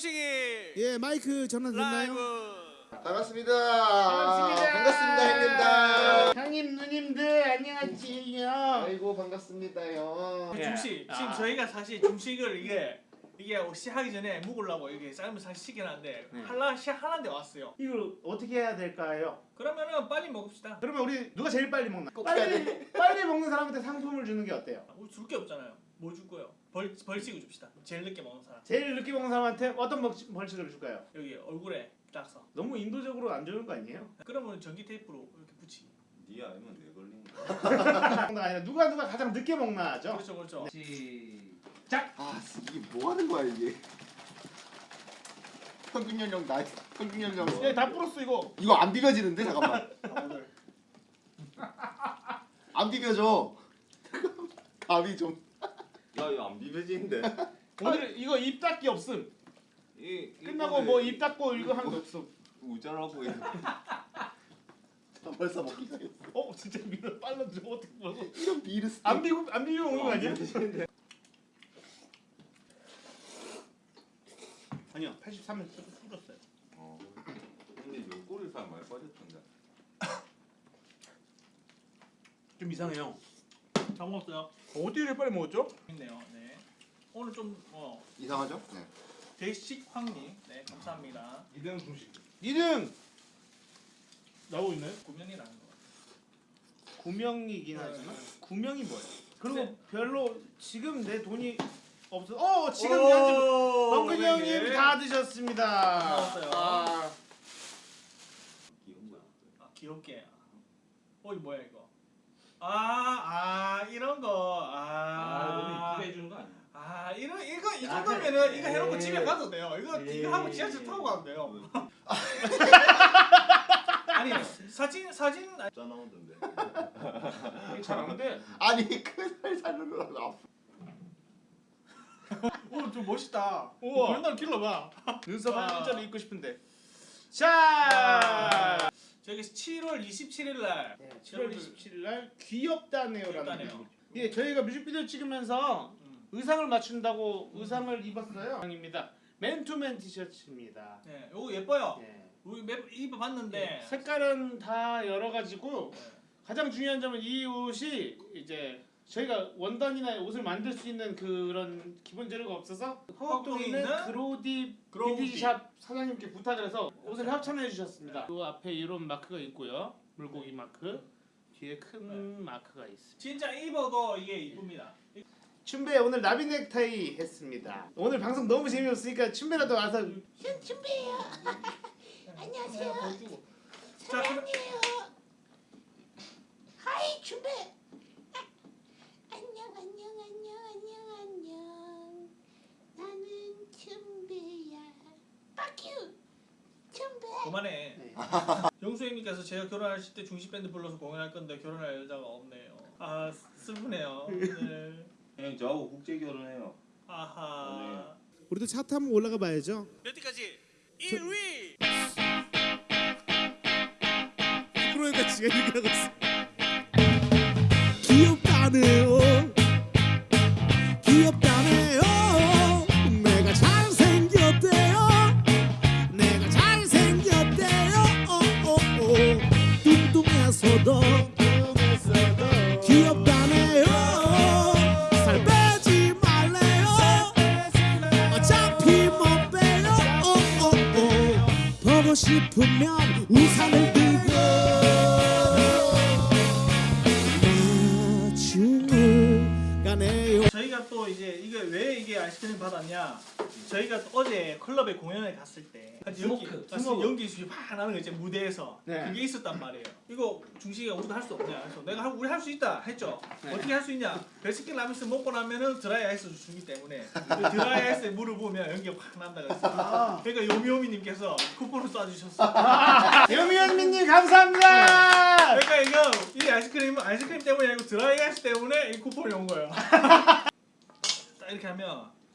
중식이 예 마이크 전화 됐나요? 반갑습니다. 반갑습니다. 반갑습니다, 형님들. 형님 누님들 안녕하세요. 아이고 반갑습니다요. 예. 중식 지금 아. 저희가 사실 중식을 이게 이게 시하기 전에 묵으려고 이게 삶을 사실 시켜놨는데 네. 할라 시 하나인데 왔어요. 이걸 어떻게 해야 될까요? 그러면은 빨리 먹읍시다. 그러면 우리 누가 제일 빨리 먹나? 빨리 빨리 먹는 사람한테 상품을 주는 게 어때요? 우리 줄 게 없잖아요. 뭐 줄 거예요? 벌 벌칙을 줍시다. 제일 늦게 먹는 사람. 제일 늦게 먹는 사람한테 어떤 벌칙, 벌칙을 줄까요? 여기 얼굴에 딱 써. 너무 인도적으로 안 주는 거 아니에요? 그러면 전기 테이프로 이렇게 붙이기. 네 알면 내 걸린 거 아니라 누가 누가 가장 늦게 먹나 하죠? 그렇죠, 그렇죠. 시 작. 아 이게 뭐 하는 거야 이게? 평균 연령 나 평균 연령. 예, 다 풀었어 이거. 이거 안 비벼지는데 잠깐만. 안 비벼져. 감이 좀. 야 이거 안 비벼지는데. 오늘 이거 입 닫기 없음. 이 끝나고 뭐입 닫고 이거 하는 거 없음. 우자라고 해. 벌써 먹기 시작했어. 어 진짜 미러 빨라져 어떻게 먹어? 이런 비르스. 안 비고 안 비고 먹는 거 아니야? 아니요 83은 풀었어요. 어. 근데 요 꼬리살 많이 빠졌던데. 좀 이상해요. 잘 먹었어요. 어떻게 이렇게 빨리 먹었죠? 있네요. 네. 오늘 좀 어, 이상하죠? 네. 대식 황님. 네, 감사합니다. 2등 중식. 2등 나오고 있나요? 구면이라는 거. 구명이긴 네, 하지만 네. 구명이 뭐예요? 그리고 네. 별로 지금 내 돈이 없어. 어 지금 현재 멍근이 형님 다 드셨습니다. 고마웠어요. 아, 귀여운 거야. 아, 귀엽게. 어, 이거 뭐야 이거? 아, 아, 이런 거. 아 너무 아, 이쁘게 해주는 거 아니야? 아, 이런 이거 이 아, 정도면은. 이거 해놓고 예. 집에 가도 돼요. 이거 예. 이거 하고 지하철 타고 가도 돼요. 아니 사진 사진 짜 나오던데. 괜찮은데 아니 그날 살려고 아파. 오, 좀 멋있다. 우와. 그런 날 길러봐. 눈썹 아. 한 일자로 입고 싶은데. 자, 저기 7월 27일 날. 7월 27일 날 귀엽다네요라는 귀엽다네요. 곡이죠. 예, 저희가 뮤직비디오 찍으면서 음. 의상을 맞춘다고 의상을 입었어요. 입니다. 맨투맨 티셔츠입니다. 네, 이거 예뻐요. 예. 우리 몇 입어봤는데. 예, 색깔은 다 여러 가지고 네. 가장 중요한 점은 이 옷이 이제 저희가 원단이나 옷을 만들 수 있는 그런 기본 재료가 없어서 허업동에 있는 그로디. 빈티지샵 사장님께 부탁을 해서 옷을 협찬해 주셨습니다. 그 앞에 이런 마크가 있고요. 물고기 마크. 뒤에 큰 마크가 있습니다. 진짜 입어도 이게 이쁩니다. 춘배 오늘 나비 넥타이 했습니다. 오늘 방송 너무 재미없으니까 춘배라도 와서 안녕하세요. 자, 그럼 하이 준비. 안녕 안녕 안녕 안녕 안녕. 나는 춘배야. 빠큐. 춘배. 그만해. 네. 영수 형님께서 제가 결혼하실 때 중식 밴드 불러서 공연할 건데 결혼할 여자가 없네요. 아 슬프네요. 네. 형 저하고 국제 결혼해요. 아하. 우리도 차 타면 올라가 봐야죠. 몇 위까지? 1위. 프로에다 지가 얘기하고 있어. 귀엽다네요. 귀엽다네요. 싶으면 우산을 들고 마중을 가네요. 저희가 또 이제 이게 왜 이게 아이스크림 받았냐? 저희가 또 어제 클럽에 공연을 갔을 때 smoke. 연기 수이 팍 나는 거 이제 무대에서 네. 그게 있었단 말이에요. 이거 중식이가 우리도 할 수 없냐? 그래서 내가 할- 우리 할 수 있다 했죠. 네. 어떻게 할 수 있냐? 베스킨 라빈스 먹고 나면은 드라이 아이스 주기 때문에 그 드라이 아이스에 물을 부으면 연기가 확 난다 그랬어. 아. 그러니까 요미요미님께서 쿠폰을 쏴주셨어. 요미요미님 감사합니다. 그러니까 이거 이 아이스크림 아이스크림 때문이 아니고 드라이 아이스 때문에 이 쿠폰이 온 거예요. 딱 이렇게 하면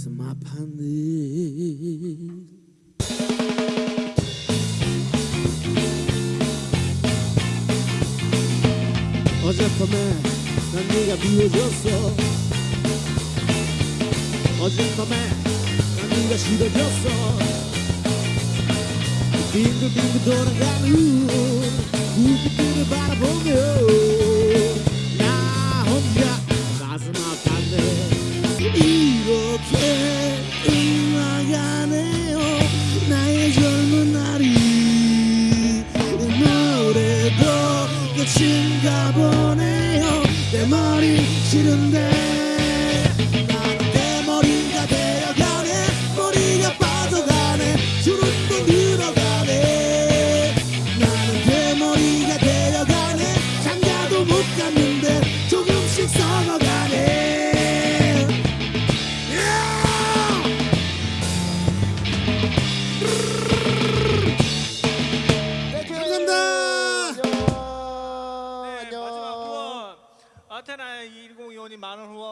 가슴 아파는 어젯밤에 난 네가 미워졌어. 어젯밤에 난 네가 싫어졌어. 빙글빙글 돌아가는 우기들을 바라보 미친가 보네요. 내 머리 싫은데. मानव